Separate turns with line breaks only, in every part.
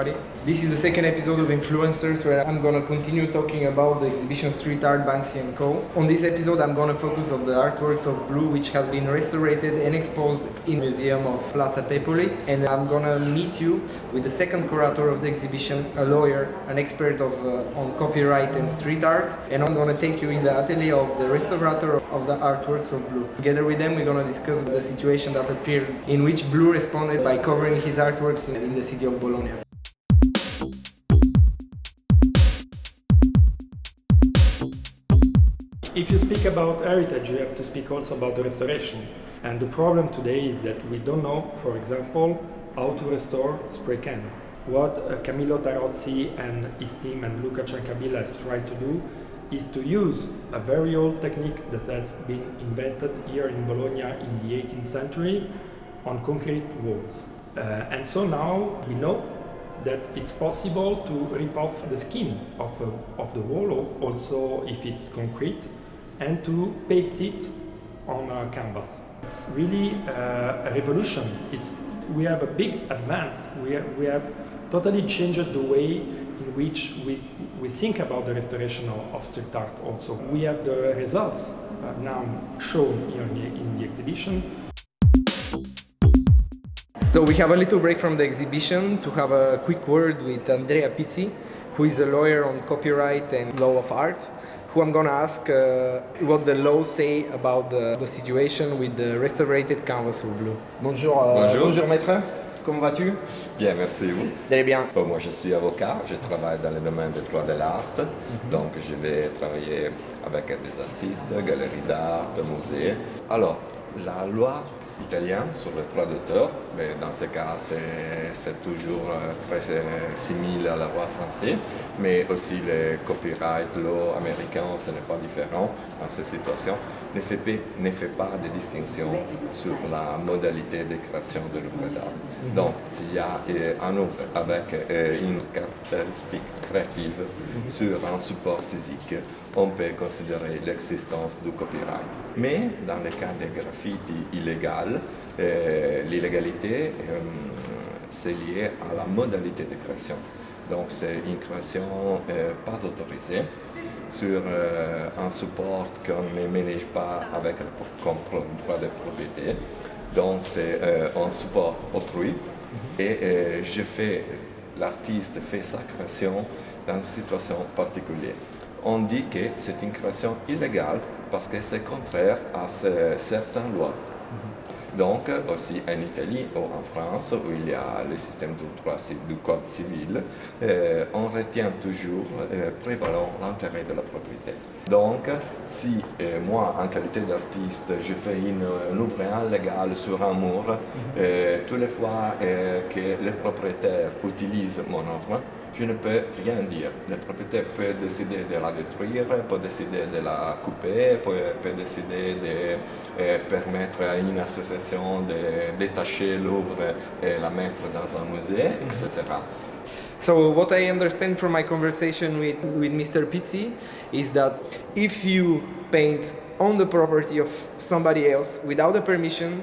Everybody. This is the second episode of Influencers where I'm gonna continue talking about the exhibition Street Art Banksy & Co. On this episode I'm gonna focus on the artworks of Blue which has been restored and exposed in Museum of Palazzo Pepoli and I'm gonna meet you with the second curator of the exhibition, a lawyer, an expert of, uh, on copyright and street art and I'm gonna take you in the atelier of the restaurator of the artworks of Blue. Together with them we're gonna discuss the situation that appeared in which Blue responded by covering his artworks in the city of Bologna.
If you speak about heritage, you have to speak also about the restoration. And the problem today is that we don't know, for example, how to restore spray can. What uh, Camillo Tarozzi and his team and Luca Ciancabilla has tried to do is to use a very old technique that has been invented here in Bologna in the 18th century on concrete walls. Uh, and so now we know that it's possible to rip off the skin of, uh, of the wall, also if it's concrete, and to paste it on a canvas. It's really a revolution. It's, we have a big advance. We have, we have totally changed the way in which we, we think about the restoration of, of street art also. We have the results uh, now shown here in the, in the exhibition.
So we have a little break from the exhibition to have a quick word with Andrea Pizzi, who is a lawyer on copyright and law of art, who I'm gonna ask uh, what the law say about the, the, situation with the restored canvas of blue. Bonjour,
euh, bonjour.
bonjour maître. Comment vas-tu?
Bien, merci. Vous?
Très bien.
Bon, moi, je suis avocat. Je travaille dans le domaine des droits de l'art. Mm -hmm. Donc, je vais travailler avec des artistes, galeries d'art, musées. Alors, la loi italien sur le droit d'auteur, mais dans ce cas c'est toujours euh, très euh, similaire à la loi française, mais aussi le copyright law américain, ce n'est pas différent dans ces situations, ne ne fait pas de distinction sur la modalité de création de l'œuvre d'art. Donc s'il y a euh, un œuvre avec une caractéristique créative sur un support physique, on peut considérer l'existence du copyright. Mais dans le cas des graffitis illégaux, euh, l'illégalité, euh, c'est lié à la modalité de création. Donc c'est une création euh, pas autorisée sur un support qu'on ne ménage pas avec le droit de propriété. Donc c'est un support autrui et je fais, l'artiste fait sa création dans une situation particulière on dit que c'est une création illégale parce que c'est contraire à certaines lois. Donc, aussi en Italie ou en France, où il y a le système du droit du code civil, euh, on retient toujours euh, prévalant l'intérêt de la propriété. Donc, si euh, moi, en qualité d'artiste, je fais une, une œuvre illégale sur un mur, toutes les fois que le propriétaire utilise mon œuvre, je ne peux rien dire. Le propriétaire peut décider de la détruire, peut décider de la couper, peut, peut décider de euh, permettre à une association de détacher l'œuvre et la mettre dans un musée, etc.
So what I understand from my conversation with, with Mr. Pizzi is that if you paint on the property of somebody else without the permission,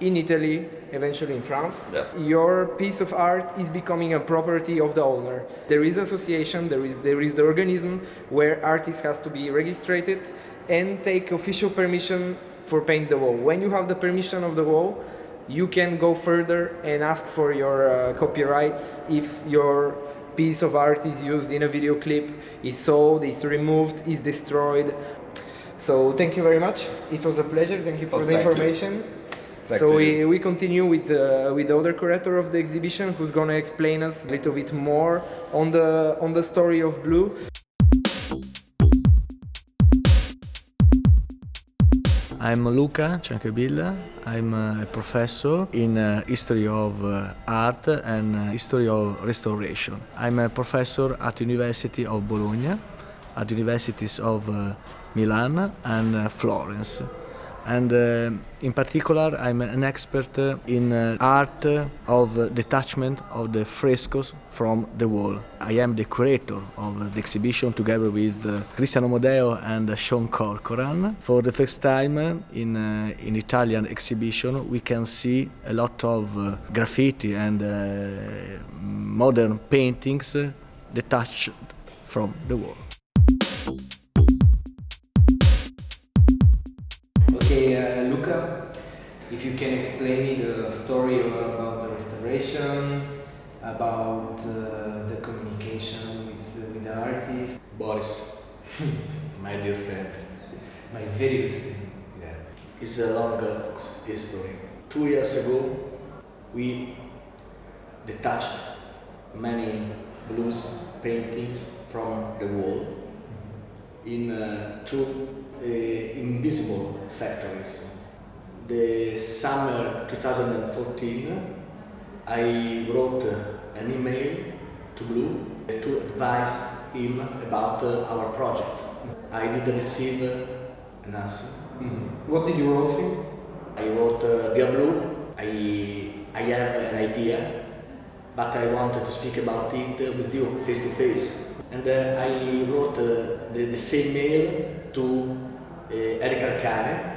in Italy, eventually in France,
yes.
your piece of art is becoming a property of the owner. There is association, there is, there is the organism where artist has to be registered and take official permission for paint the wall. When you have the permission of the wall, you can go further and ask for your uh, copyrights if your piece of art is used in a video clip, is sold, is removed, is destroyed. So thank you very much. It was a pleasure. Thank you for the information.
You.
So we, we continue with, uh, with the other curator of the exhibition who's going to explain us a little bit more on the, on the story of Blue.
I'm Luca Ciancabilla. I'm a professor in uh, history of uh, art and uh, history of restoration. I'm a professor at University of Bologna, at universities of Milan and Florence. And uh, in particular I'm an expert uh, in uh, art of detachment of the frescoes from the wall. I am the curator of the exhibition together with uh, Christian Omodeo and Sean Corcoran. For the first time in uh, in Italian exhibition we can see a lot of uh, graffiti and modern paintings detached from the wall.
If you can explain me the story about the restoration, about uh, the communication with, uh, with the artist.
Boris, my dear friend.
My very good friend.
Yeah. It's a longer history. Two years ago, we detached many blues paintings from the wall in uh, two uh, invisible factories. The summer 2014, I wrote an email to Blue to advise him about our project. I didn't receive an answer.
Mm -hmm. What did you wrote him?
I wrote, uh, Dear Blue, I, I have an idea, but I wanted to speak about it with you face to face. And uh, I wrote uh, the, the same mail to uh, Ericailcane.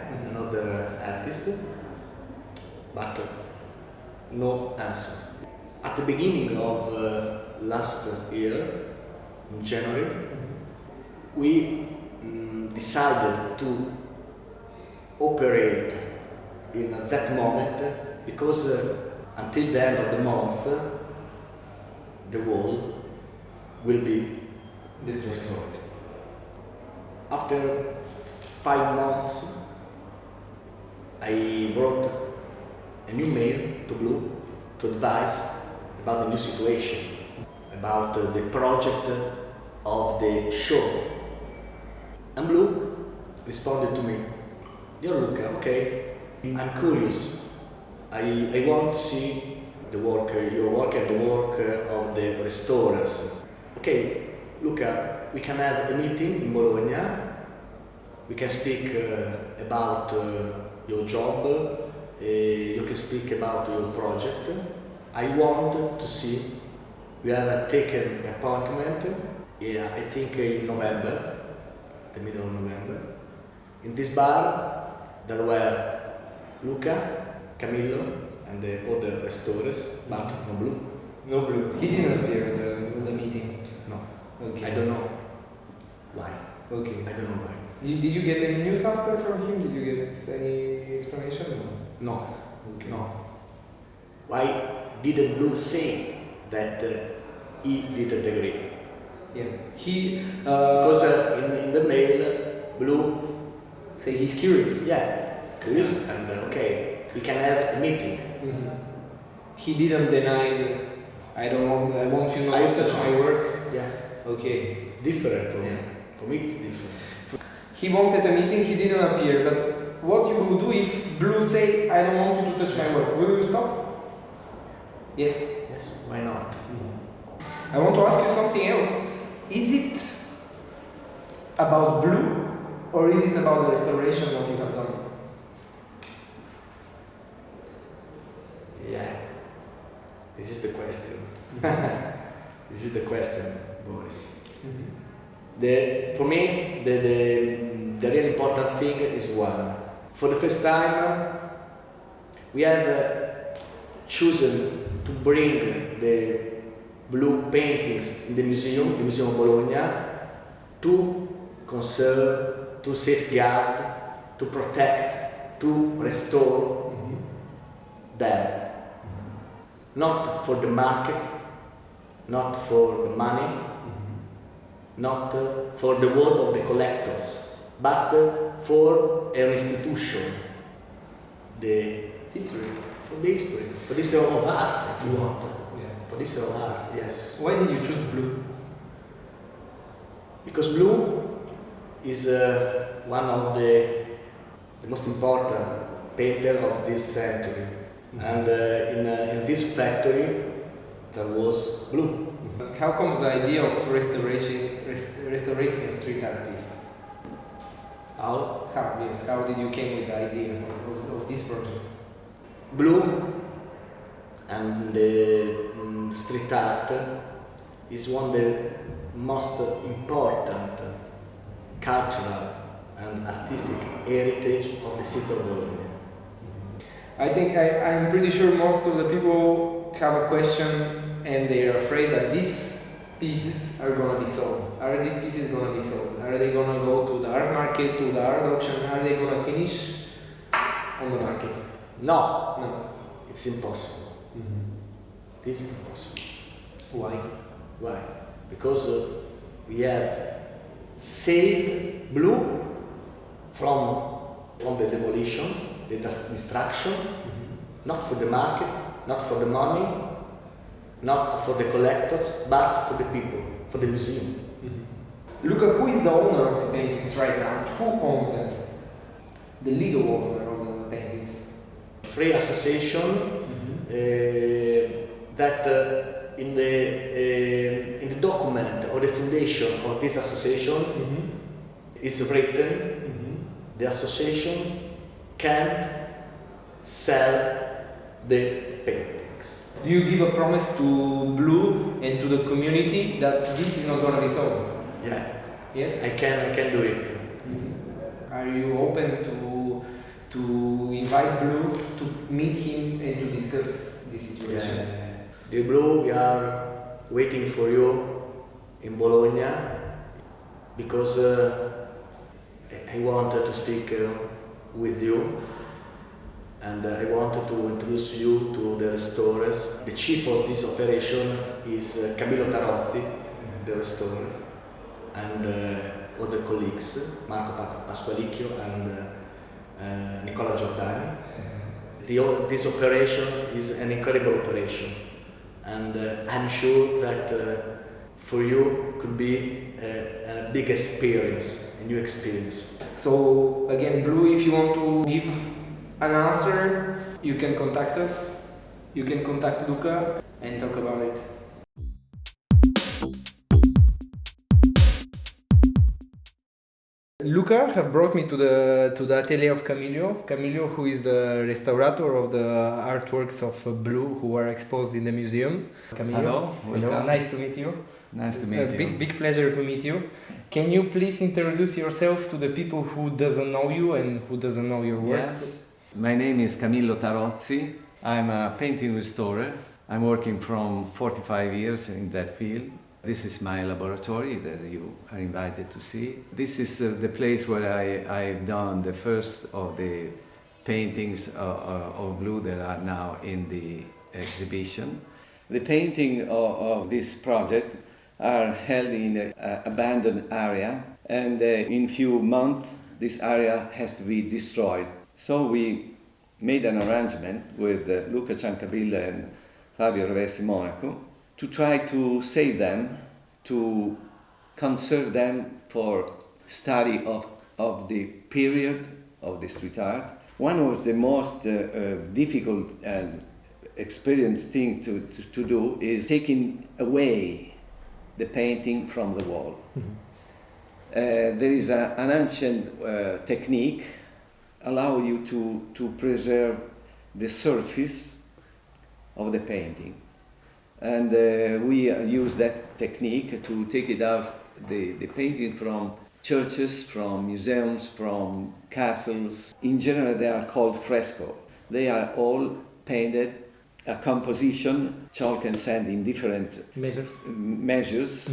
Another artist, but no answer. At the beginning of uh, last year, in January, we um, decided to operate in that moment because uh, until the end of the month, the wall will be destroyed. After five months, I wrote an email to Blue to advise about the new situation, about the project of the show. And Blue responded to me, Dear Luca, okay, I'm curious. I, I want to see the work, your work and the work of the restorers. Okay, Luca, we can have a meeting in Bologna we can speak uh, about uh, your job, uh, you can speak about your project. I want to see, we have taken appointment, yeah, I think in November, the middle of November. In this bar, there were Luca, Camillo, and the other restorers, but no blue.
No blue. He didn't appear in the, the meeting.
No. Okay. I don't know why.
Okay.
I don't know why.
Did, did you get any news after from him? Did you get any explanation?
No. Okay. No. Why didn't Blue say that uh, he didn't agree?
Yeah. He.
Uh, because uh, in, in the mail, Blue
say he's curious.
Yeah, curious, and uh, okay, we can have a meeting.
Mm -hmm. He didn't deny. The, I don't want. I want you not to touch my work.
Yeah.
Okay.
It's different for yeah. me. For me, it's different.
He wanted a meeting, he didn't appear, but what you will do if Blue say, I don't want you to touch my work, will you stop? Yes?
Yes, why not?
I want to ask you something else. Is it about Blue or is it about the restoration what you have done?
Yeah, this is the question. this is the question, Boris. Mm -hmm. The, for me, the, the, the real important thing is one. For the first time, we have uh, chosen to bring the blue paintings in the museum, the Museum of Bologna, to conserve, to safeguard, to protect, to restore mm -hmm. them. Not for the market, not for the money, not uh, for the world of the collectors, but uh, for an institution, the
history,
for the history, for the history of art, if you want. Yeah. For the history of art, yes.
Why did you choose blue?
Because blue is uh, one of the, the most important painter of this century. Mm -hmm. And uh, in, uh, in this factory, there was blue.
How comes the idea of restoration, rest, restoring a street art piece?
How?
How? Yes. How did you came with the idea of, of, of this project?
Blue and the mm, street art is one of the most important cultural and artistic heritage of the city of Bologna.
I think I, I'm pretty sure most of the people have a question and they're afraid that these pieces are gonna be sold. Are these pieces gonna be sold? Are they gonna go to the art market, to the art auction? Are they gonna finish on the market?
No,
No.
it's impossible. This is impossible.
Why?
Why? Because uh, we have saved blue from, from the demolition, the destruction, not for the market, not for the money, not for the collectors, but for the people, for the museum.
Luca, who is the owner of the paintings right now? Who owns them? The legal owner of the paintings.
Free association uh, that uh, in the uh, in the document or the foundation of this association is written the association can't sell the paintings.
Do you give a promise to Blue and to the community that this is not gonna be solved?
Yeah,
Yes?
I can I can do it.
Are you open to to invite Blue to meet him and to discuss this situation? Yeah.
Dear Blue, we are waiting for you in Bologna because uh, I- I wanted to speak uh, with you and uh, I wanted to introduce you to the restorers. The chief of this operation is uh, Camillo Tarozzi, the restorer, and uh, other colleagues, Marco Pa- Pasqualicchio and uh, uh, Nicola Giordani. The, this operation is an incredible operation, and uh, I'm sure that for you could be a, a big experience, a new experience.
So again, Blue, if you want to give an answer, you can contact us. You can contact Luca and talk about it. Luca have brought me to the to the atelier of Camillo. Camillo, who is the restaurator of the artworks of uh, Blue, who are exposed in the museum. Camillo,
Hello, welcome.
Nice to meet you.
Nice to
A
meet you.
big, big pleasure to meet you. Can you please introduce yourself to the people who doesn't know you and who doesn't know your work?
Yes. My name is Camillo Tarozzi. I'm a painting restorer. I'm working from 45 years in that field. This is my laboratory that you are invited to see. This is uh, the place where I, I've done the first of the paintings uh, uh, of blue that are now in the exhibition. The painting of, of this project are held in an abandoned area and uh, in few months this area has to be destroyed. So we made an arrangement with uh, Luca Ciancabilla and Fabio Roversi Monaco to try to save them, to conserve them for study of, of the period of the street art. One of the most uh, uh, difficult and experienced thing to, to, to do is taking away the painting from the wall. Uh, there is a, an ancient uh, technique allow you to, to preserve the surface of the painting. And uh, we uh, use that technique to take it out, the, the painting from churches, from museums, from castles. In general, they are called fresco. They are all painted a composition, chalk and sand in different
Measures.
measures.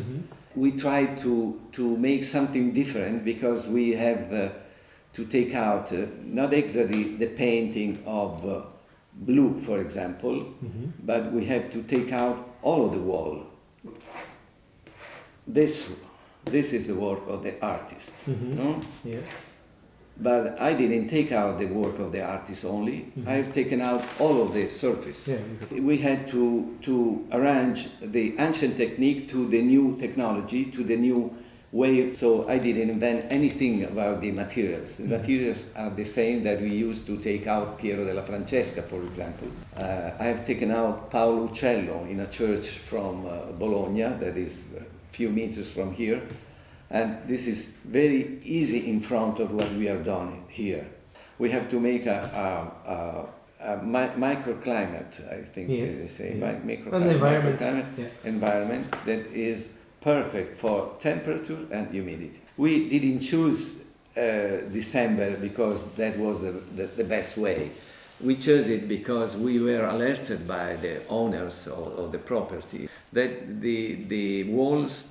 We try to, to make something different because we have uh, to take out uh, not exactly the painting of uh, blue, for example, but we have to take out all of the wall. This, this is the work of the artist. No?
Yeah.
But I didn't take out the work of the artist only. I've taken out all of the surface.
Yeah,
We had to, to arrange the ancient technique to the new technology, to the new way. So I didn't invent anything about the materials. The materials are the same that we used to take out Piero della Francesca, for example. Uh, I have taken out Paolo Uccello in a church from uh, Bologna, that is a few meters from here. And this is very easy in front of what we are doing here. We have to make a, a, a, a mi- microclimate, I think
Yes.
they say,
Yeah.
mi- microclimate,
environment.
microclimate
Yeah.
environment that is perfect for temperature and humidity. We didn't choose uh, December because that was the, the, the best way. We chose it because we were alerted by the owners of, of the property that the, the walls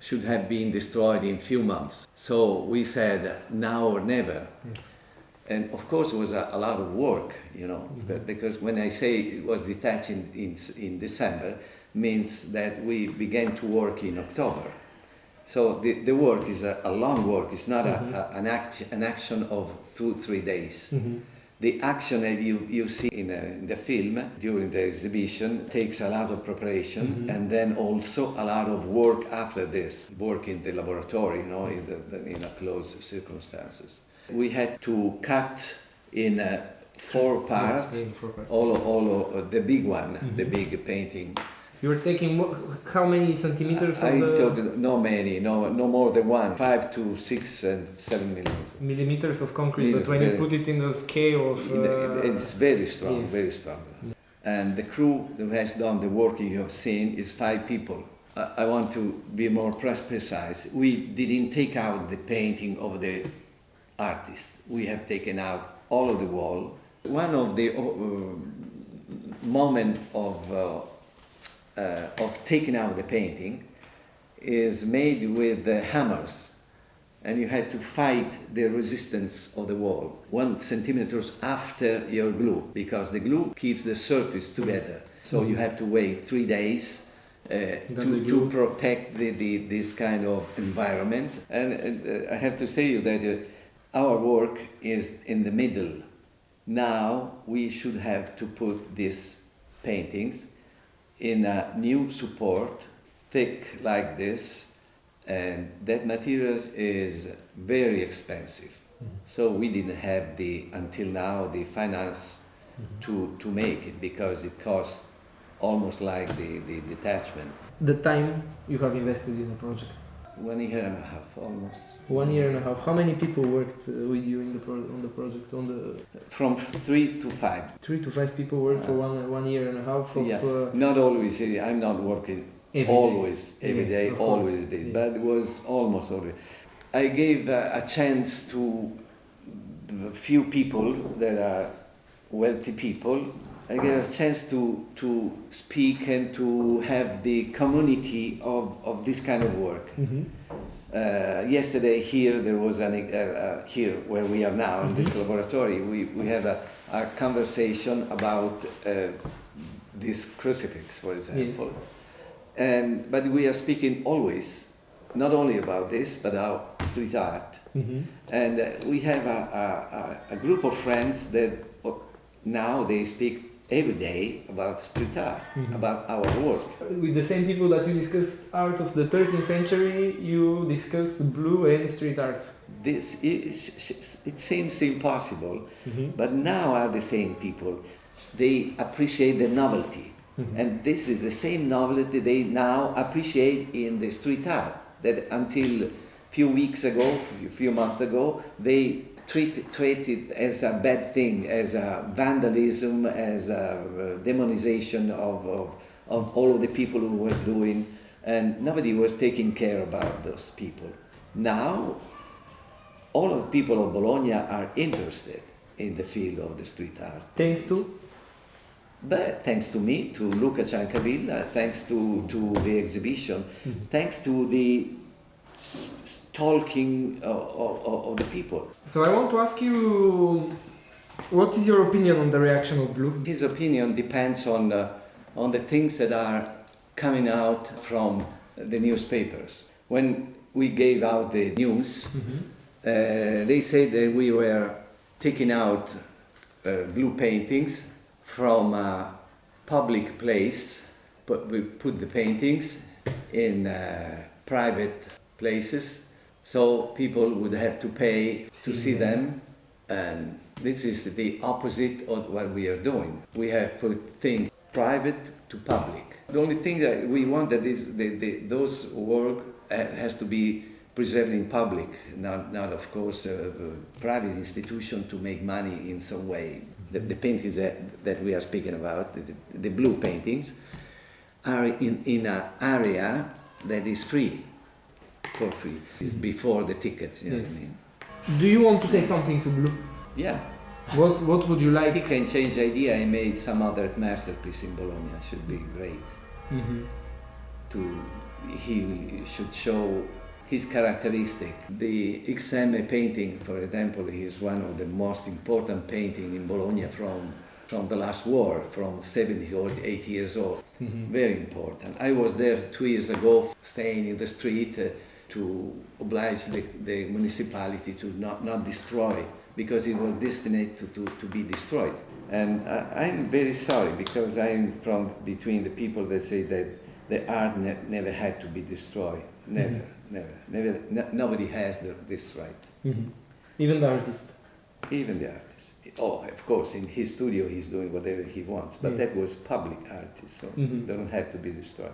should have been destroyed in few months. So we said now or never. And of course, it was a, a lot of work, you know, but because when I say it was detached in, in, in December, means that we began to work in October. So the, the work is a, a long work, it's not a, mm-hmm. a, an, act, an action of two, three days. Mm-hmm. The action that you, you see in, uh, in the film during the exhibition takes a lot of preparation mm-hmm. and then also a lot of work after this, work in the laboratory, you know, in, the, in a closed circumstances. We had to cut in uh, four parts,
Yeah, four parts.
all, of, all of uh, the big one, the big painting.
You were taking how many centimeters
I
of the
took no many, no, no more than one, five to six and seven millimeters.
millimeters of concrete, but when you put it in the scale of uh,
it's very strong,
yes.
very strong. And the crew that has done the work you have seen is five people. I, I want to be more precise. We didn't take out the painting of the artist. We have taken out all of the wall. One of the uh, moment of uh, uh, of taking out the painting is made with the hammers. And you had to fight the resistance of the wall one centimeters after your glue because the glue keeps the surface together. So you have to wait three days uh, to, to protect the, the, this kind of environment. And uh, I have to say you that uh, our work is in the middle. Now we should have to put these paintings in a new support, thick like this, and that materials is very expensive. Mm-hmm. So we didn't have the until now the finance mm-hmm. to, to make it because it costs almost like the, the detachment.
the time you have invested in the project.
One year and a half almost.
One year and a half. How many people worked uh, with you in the pro- on the project? On the
From three to five.
three to five people worked for one one year and a half of
Yeah.
uh,
Not always, eh, I'm not working
every day.
always, every
Yeah,
day,
course,
always did,
yeah.
but it was almost always. I gave uh, a chance to few people that are wealthy people. I get a chance to, to speak and to have the community of, of this kind of work.
Mhm.
Uh, yesterday here there was an uh, uh, here where we are now in this laboratory we, we had a, a conversation about uh, this crucifix for example yes. and but we are speaking always not only about this but about street art
Mhm.
and uh, we have a, a, a, a group of friends that uh, now they speak every day about street art
Mhm.
about our work
With the same people that you discussed art of the 13th century, you discussed blue and street art.
this is, it seems impossible
Mhm.
but now are the same people they appreciate the novelty
Mhm.
and this is the same novelty they now appreciate in the street art that until few weeks ago a few months ago they treat, treat it as a bad thing as a vandalism as a uh, demonization of, of, of all of the people who were doing and nobody was taking care about those people. Now all of the people of Bologna are interested in the field of the street art.
Thanks to?
But thanks to me, to Luca Ciancabilla, thanks to, to the exhibition, thanks to the talking of, of, of the people.
So I want to ask you, what is your opinion on the reaction of blue?
His opinion depends on, uh, on the things that are coming out from the newspapers. When we gave out the news, uh, they said that we were taking out uh, blue paintings from a public place, but we put the paintings in uh, private places, so people would have to pay to see them, and this is the opposite of what we are doing. We have put things private to public. The only thing that we want that is the, the, those work uh, has to be preserved in public, not, not of course a, a private institution to make money in some way. The, the paintings that, that we are speaking about, the, the blue paintings, are in, in an area that is free, for free. It's before the ticket, you know
Yes.
what I mean?
Do you want to say something to Blue?
Yeah.
What What would you like?
He can change the idea and made some other masterpiece in Bologna. Should be great.
Mhm.
To he should show his characteristic. The XM painting, for example, is one of the most important painting in Bologna from from the last war, from 70 or 80 years old. Very important. I was there two years ago, staying in the street uh, to oblige the, the municipality to not, not destroy because it was destined to, to, to be destroyed. And I, I'm very sorry because I'm from between the people that say that the art ne- never had to be destroyed. Never, never, never. No, nobody has the, this right,
Mhm. Even the artist.
even the artist. Oh, of course, in his studio he's doing whatever he wants, but
Yes.
that was public artist, so
Mhm.
they don't have to be destroyed.